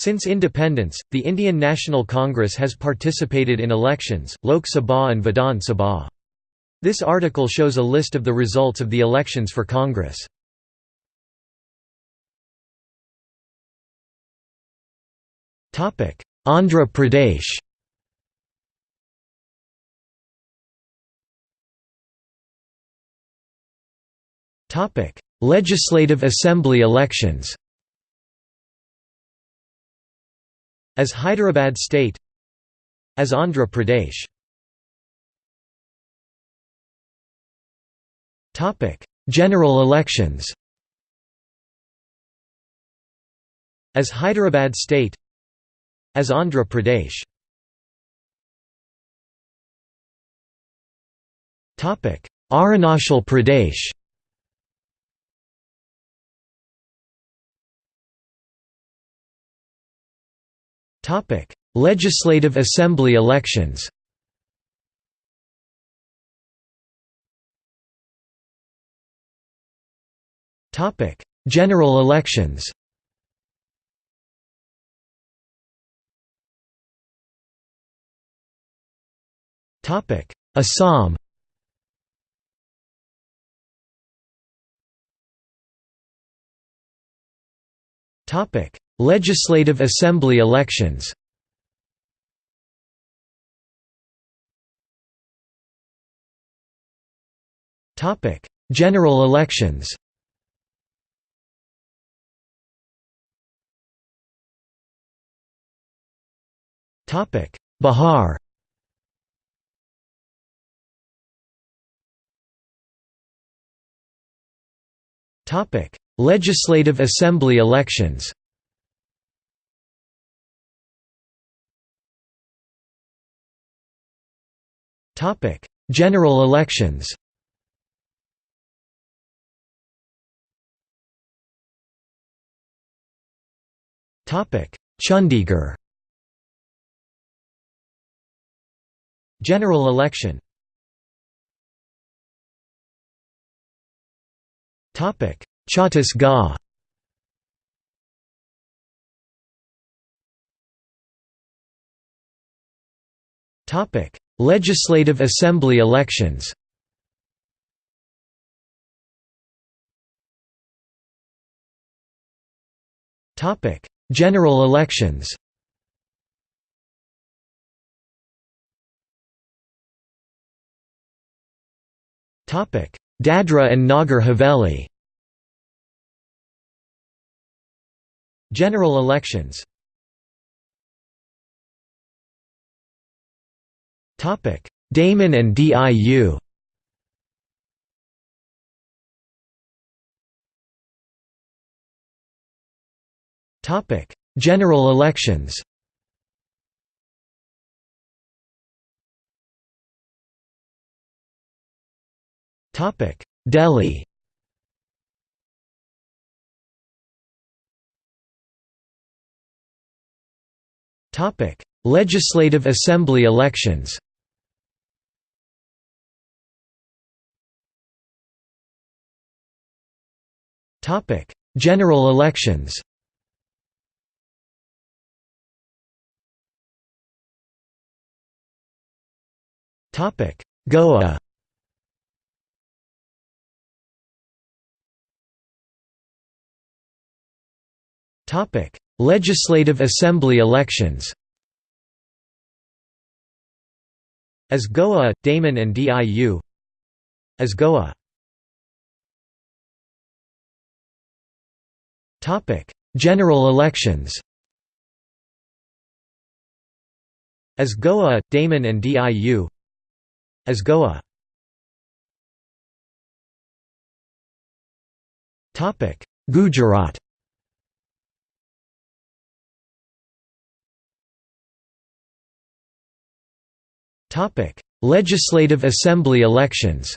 Since independence, the Indian National Congress has participated in elections, Lok Sabha and Vidhan Sabha. This article shows a list of the results of the elections for Congress. Andhra Pradesh Legislative Assembly elections As Hyderabad state As Andhra Pradesh. Topic: General elections. As Hyderabad state As Andhra Pradesh. Topic: Arunachal Pradesh Topic: Legislative Assembly elections. Topic: General elections. Topic: Assam. Topic: Legislative Assembly elections. General elections. Bihar. Legislative Assembly elections General elections. Chandigarh. General election. Chhattisgarh. Topic Legislative Assembly elections. General elections. Dadra and Nagar Haveli. General elections Topic: Daman and DIU. Topic: General elections. Topic: Delhi. Topic: Legislative Assembly elections. Topic: General elections. Topic: Goa. Topic: Legislative Assembly elections. As Goa, Daman and DIU. As Goa. Topic: General elections. As Goa, Daman and DIU. As Goa. Topic: Gujarat. Topic: Legislative Assembly elections.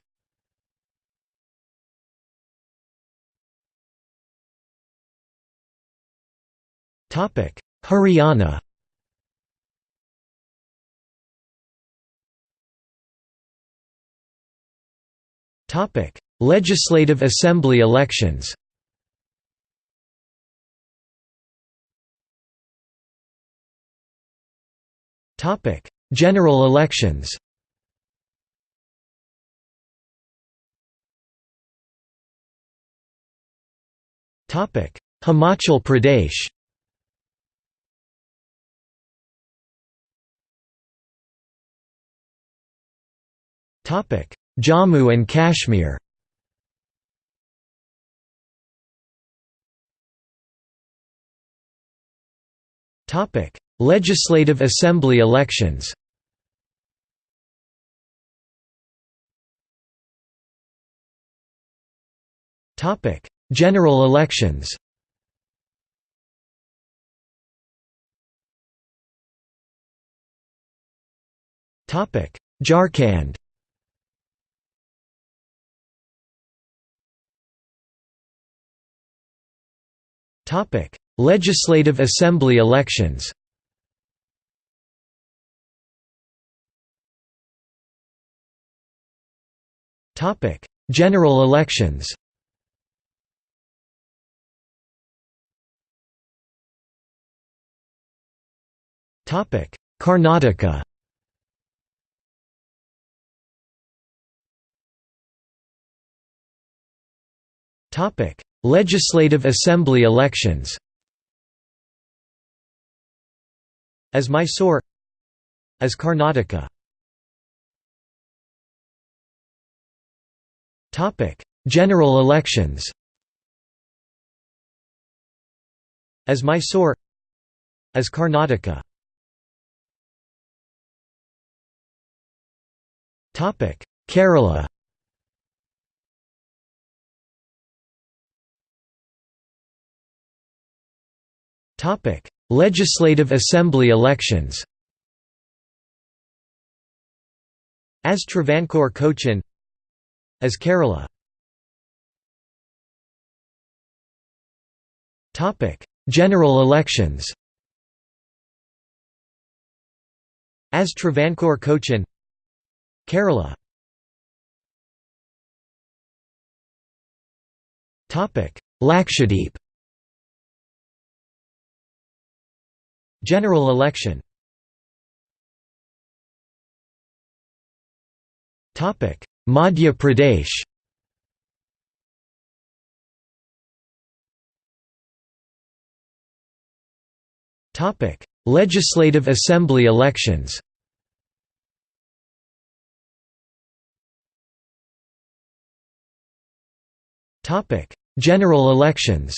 Haryana. Topic: Legislative Assembly elections. Topic: General elections. Topic: Himachal Pradesh Jammu and Kashmir. Legislative Assembly elections. General elections. Topic: Jharkhand Legislative Assembly elections. Topic: General elections. Topic: Karnataka. Topic: Legislative Assembly elections. As Mysore. As Karnataka. General elections. As Mysore. As Karnataka. Kerala Legislative Assembly elections As Travancore Cochin As Kerala General elections As Travancore Cochin Kerala Lakshadweep General election. Madhya Pradesh. Legislative Assembly elections. Topic: General elections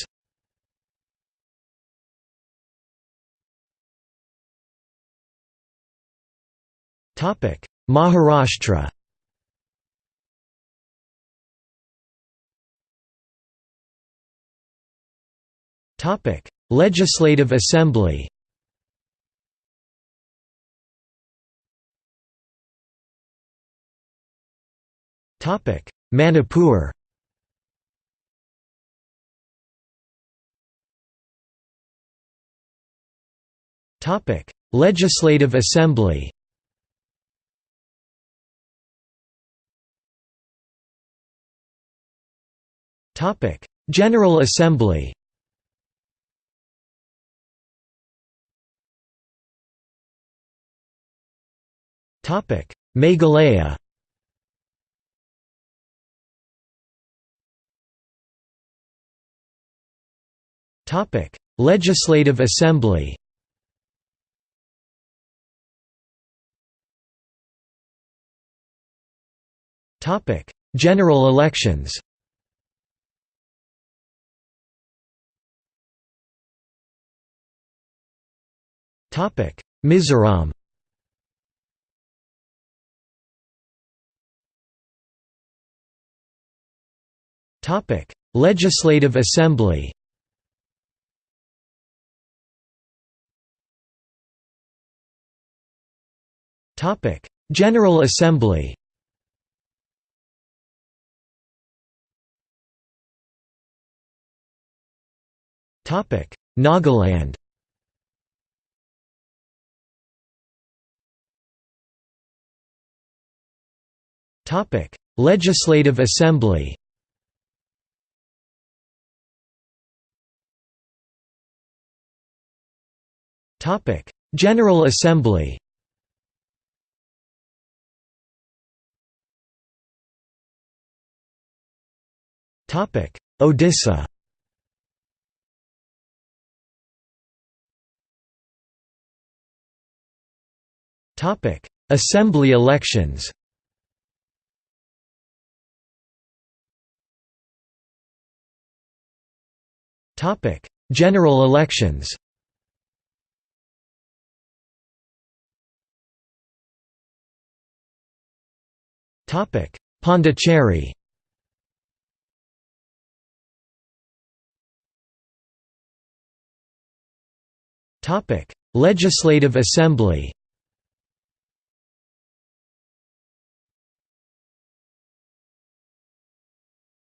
Maharashtra Topic: Legislative Assembly. Topic: Manipur. Topic: Legislative Assembly. Topic: General Assembly. Topic: Meghalaya. Topic: Legislative Assembly. Topic: General elections. Mizoram Topic: Legislative Assembly. Topic: General Assembly. Topic: Nagaland. Topic: Legislative Assembly. Topic: General Assembly. Topic: Odisha. Topic: Assembly elections. General elections. Topic: Pondicherry. Topic: Legislative Assembly.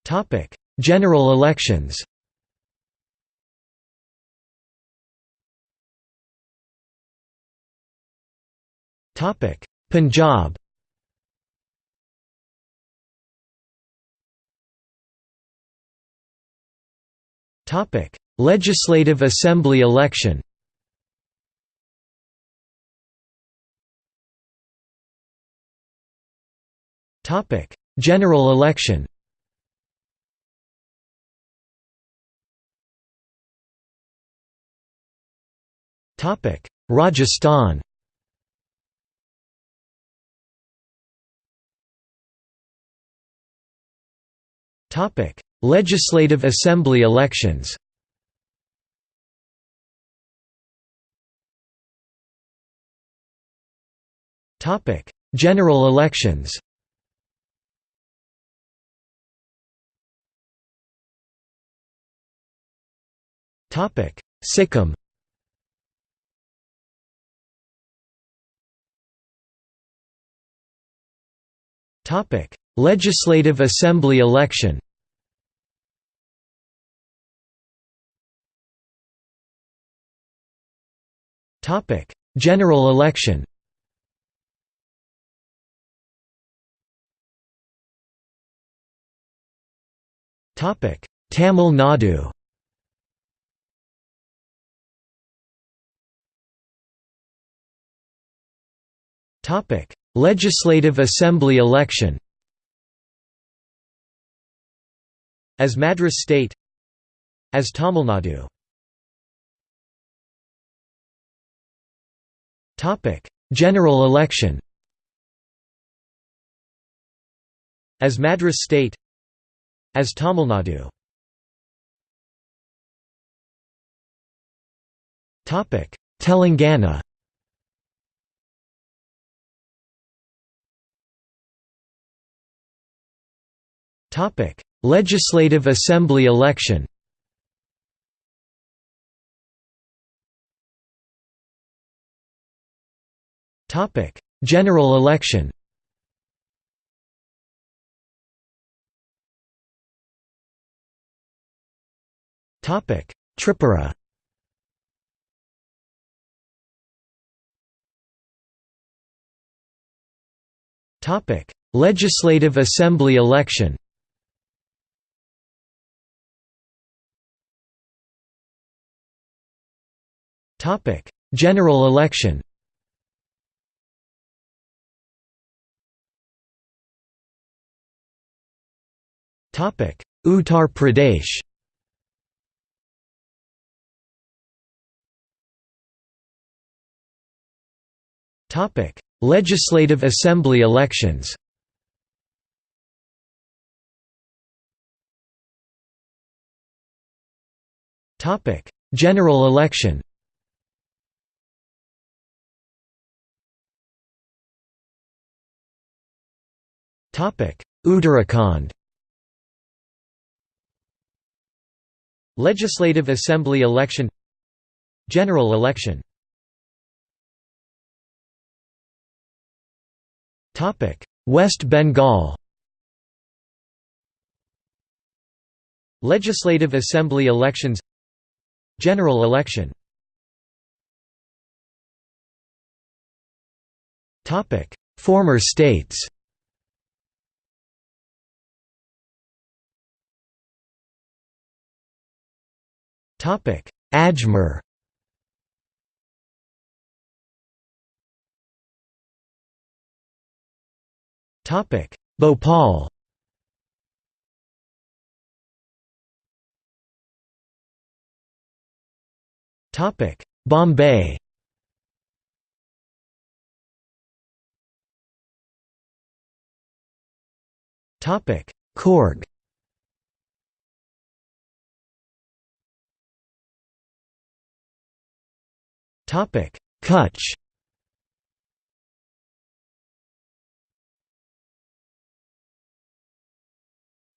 Topic: General elections Punjab Topic: Legislative Assembly election. Topic: General election. Topic: Rajasthan. Topic: Legislative Assembly elections. Topic: General elections. Topic: Sikkim. Topic: Legislative Assembly election Topic: General election. Topic: Tamil Nadu. Topic: Legislative Assembly election. As Madras state As Tamil Nadu General election As Madras state As Tamil Nadu Telangana Topic: Legislative Assembly election. Topic: General election. Topic: Tripura. Topic: Legislative Assembly election. Topic: General election. Uttar Pradesh. Topic: Legislative Assembly elections. Topic: General election. Topic: Uttarakhand Legislative Assembly election General election. West Bengal. Legislative Assembly elections General election. Former states Topic: Ajmer Topic: Bhopal. Topic: Bombay. Topic: Coorg. Kutch.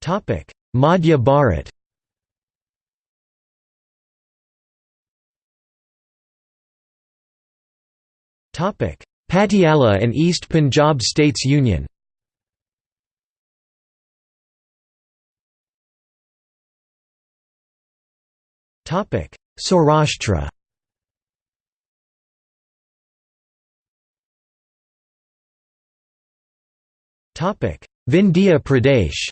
Topic: Madhya Bharat. Topic: Patiala and East Punjab States Union. Topic: Saurashtra Vindhya Pradesh